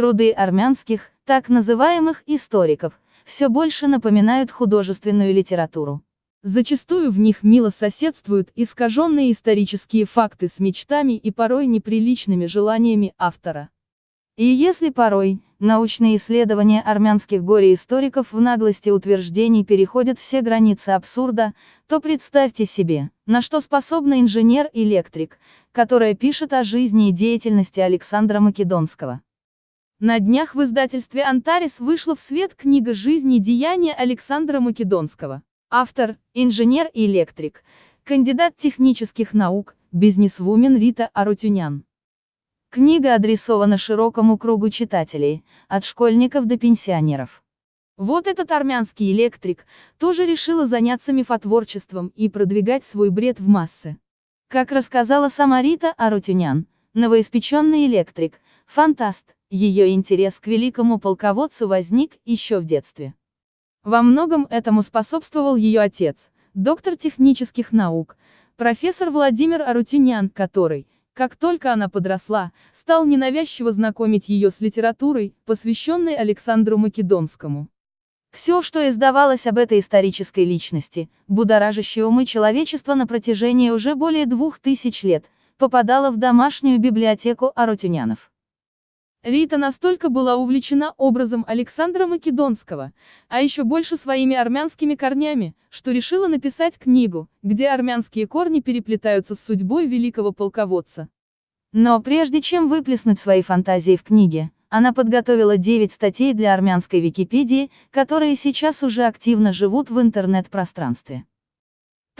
Труды армянских, так называемых историков, все больше напоминают художественную литературу. Зачастую в них мило соседствуют искаженные исторические факты с мечтами и порой неприличными желаниями автора. И если порой, научные исследования армянских горе-историков в наглости утверждений переходят все границы абсурда, то представьте себе, на что способна инженер-электрик, которая пишет о жизни и деятельности Александра Македонского. На днях в издательстве «Антарис» вышла в свет книга «Жизнь и деяния Александра Македонского». Автор – инженер-электрик, кандидат технических наук, бизнесвумен Рита Арутюнян. Книга адресована широкому кругу читателей, от школьников до пенсионеров. Вот этот армянский электрик тоже решила заняться мифотворчеством и продвигать свой бред в массы. Как рассказала сама Рита Арутюнян, новоиспеченный электрик, фантаст, ее интерес к великому полководцу возник еще в детстве. Во многом этому способствовал ее отец, доктор технических наук, профессор Владимир Арутюнян, который, как только она подросла, стал ненавязчиво знакомить ее с литературой, посвященной Александру Македонскому. Все, что издавалось об этой исторической личности, будоражащей умы человечества на протяжении уже более двух тысяч лет, попадало в домашнюю библиотеку Арутюнянов. Рита настолько была увлечена образом Александра Македонского, а еще больше своими армянскими корнями, что решила написать книгу, где армянские корни переплетаются с судьбой великого полководца. Но прежде чем выплеснуть свои фантазии в книге, она подготовила 9 статей для армянской Википедии, которые сейчас уже активно живут в интернет-пространстве.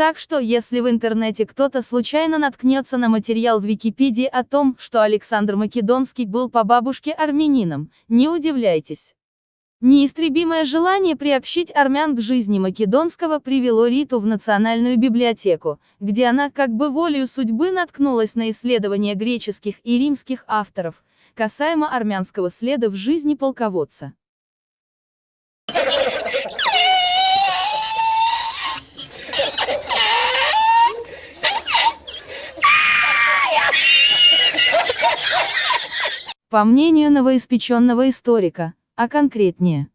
Так что, если в интернете кто-то случайно наткнется на материал в Википедии о том, что Александр Македонский был по бабушке армянином, не удивляйтесь. Неистребимое желание приобщить армян к жизни Македонского привело Риту в Национальную библиотеку, где она как бы волею судьбы наткнулась на исследования греческих и римских авторов, касаемо армянского следа в жизни полководца. По мнению новоиспеченного историка, а конкретнее,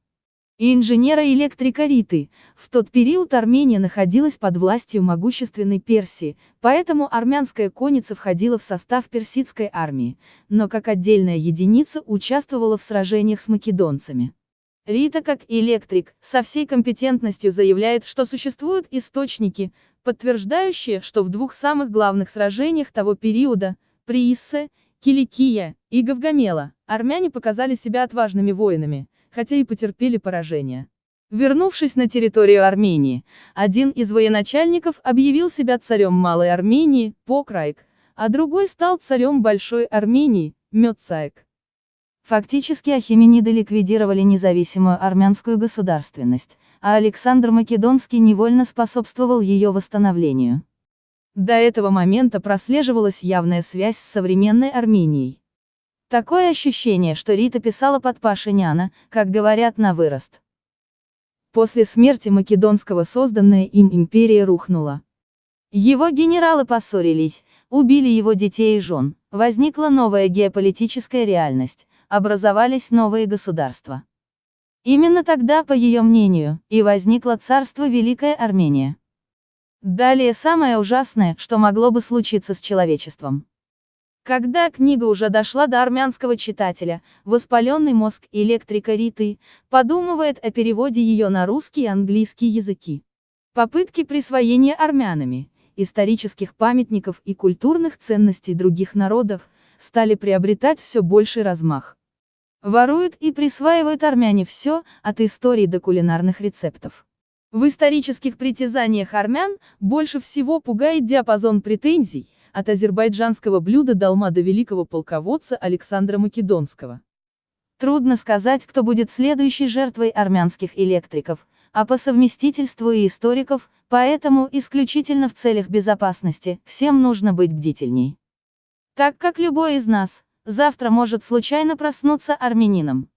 инженера-электрика Риты, в тот период Армения находилась под властью могущественной Персии, поэтому армянская конница входила в состав персидской армии, но как отдельная единица участвовала в сражениях с македонцами. Рита как электрик, со всей компетентностью заявляет, что существуют источники, подтверждающие, что в двух самых главных сражениях того периода, при Иссе Киликия и Гавгамела, армяне показали себя отважными воинами, хотя и потерпели поражение. Вернувшись на территорию Армении, один из военачальников объявил себя царем Малой Армении, Покрайк, а другой стал царем Большой Армении, Мёцаек. Фактически ахимениды ликвидировали независимую армянскую государственность, а Александр Македонский невольно способствовал ее восстановлению. До этого момента прослеживалась явная связь с современной Арменией. Такое ощущение, что Рита писала под Пашиняна, как говорят на вырост. После смерти Македонского созданная им империя рухнула. Его генералы поссорились, убили его детей и жен, возникла новая геополитическая реальность, образовались новые государства. Именно тогда, по ее мнению, и возникло царство Великая Армения. Далее самое ужасное, что могло бы случиться с человечеством. Когда книга уже дошла до армянского читателя, воспаленный мозг электрика Риты подумывает о переводе ее на русский и английский языки. Попытки присвоения армянами исторических памятников и культурных ценностей других народов стали приобретать все больший размах. Воруют и присваивают армяне все, от истории до кулинарных рецептов. В исторических притязаниях армян больше всего пугает диапазон претензий, от азербайджанского блюда долма до великого полководца Александра Македонского. Трудно сказать, кто будет следующей жертвой армянских электриков, а по совместительству и историков, поэтому исключительно в целях безопасности, всем нужно быть бдительней. Так как любой из нас, завтра может случайно проснуться армянином.